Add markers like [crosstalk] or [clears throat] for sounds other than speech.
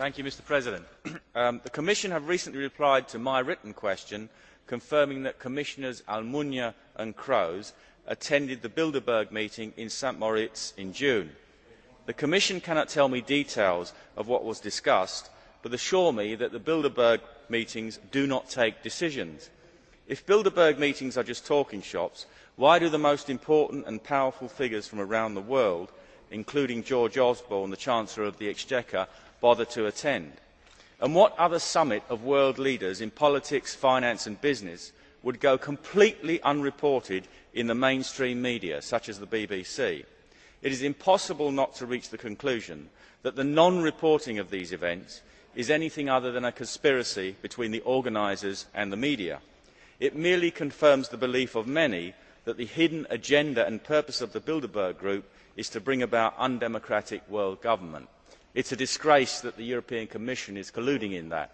Mr President, [clears throat] um, the Commission has recently replied to my written question confirming that Commissioners Almunia and Kroes attended the Bilderberg meeting in St Moritz in June. The Commission cannot tell me details of what was discussed, but assures me that the Bilderberg meetings do not take decisions. If Bilderberg meetings are just talking shops, why do the most important and powerful figures from around the world, including George Osborne, the Chancellor of the Exchequer, bother to attend? And what other summit of world leaders in politics, finance and business would go completely unreported in the mainstream media, such as the BBC? It is impossible not to reach the conclusion that the non reporting of these events is anything other than a conspiracy between the organisers and the media. It merely confirms the belief of many that the hidden agenda and purpose of the Bilderberg Group is to bring about undemocratic world government. It is a disgrace that the European Commission is colluding in that.